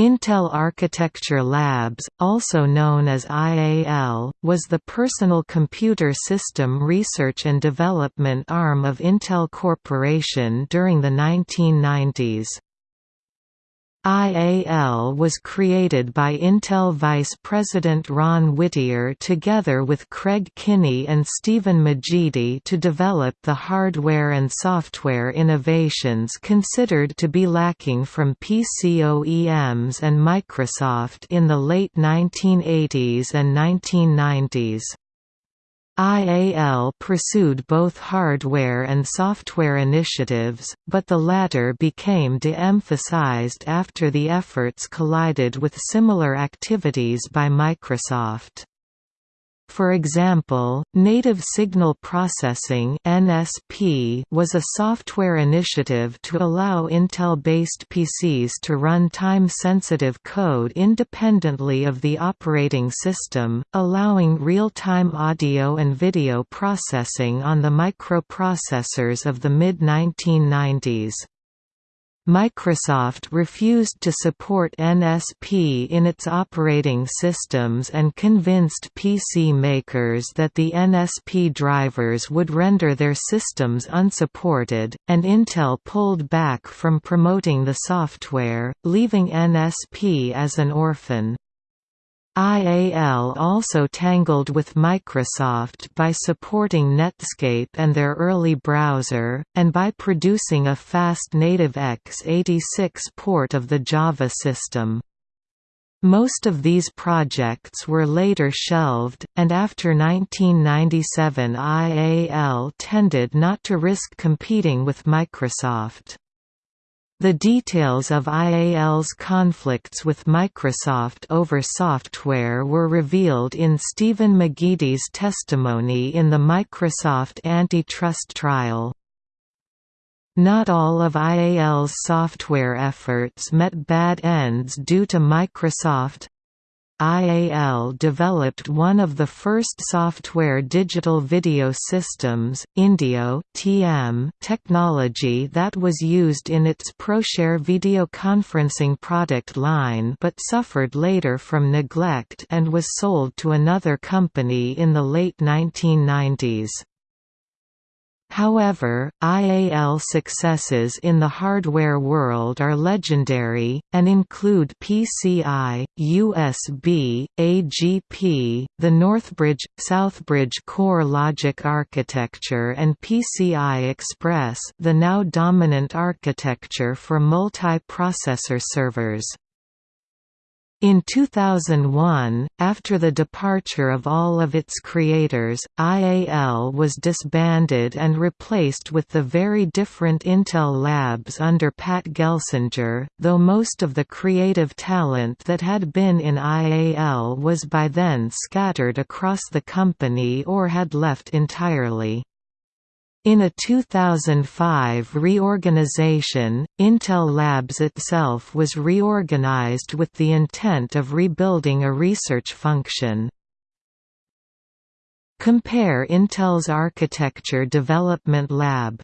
Intel Architecture Labs, also known as IAL, was the personal computer system research and development arm of Intel Corporation during the 1990s. IAL was created by Intel Vice President Ron Whittier together with Craig Kinnie and Steven McGeady to develop the hardware and software innovations considered to be lacking from PC OEMs and Microsoft in the late 1980s and 1990s. IAL pursued both hardware and software initiatives, but the latter became de-emphasized after the efforts collided with similar activities by Microsoft. For example, Native Signal Processing (NSP) was a software initiative to allow Intel-based PCs to run time-sensitive code independently of the operating system, allowing real-time audio and video processing on the microprocessors of the mid-1990s. Microsoft refused to support NSP in its operating systems and convinced PC makers that the NSP drivers would render their systems unsupported, and Intel pulled back from promoting the software, leaving NSP as an orphan. IAL also tangled with Microsoft by supporting Netscape and their early browser, and by producing a fast native x86 port of the Java system. Most of these projects were later shelved, and after 1997 IAL tended not to risk competing with Microsoft. The details of IAL's conflicts with Microsoft over software were revealed in Steven McGeady's testimony in the Microsoft antitrust trial. Not all of IAL's software efforts met bad ends due to Microsoft IAL developed one of the first software digital video systems, Indeo TM technology that was used in its ProShare video conferencing product line but suffered later from neglect and was sold to another company in the late 1990s. However, IAL successes in the hardware world are legendary, and include PCI, USB, AGP, the Northbridge, Southbridge Core Logic architecture and PCI Express the now dominant architecture for multi-processor servers. In 2001, after the departure of all of its creators, IAL was disbanded and replaced with the very different Intel Labs under Pat Gelsinger, though most of the creative talent that had been in IAL was by then scattered across the company or had left entirely. In a 2005 reorganization, Intel Labs itself was reorganized with the intent of rebuilding a research function. Compare Intel's Architecture Development Lab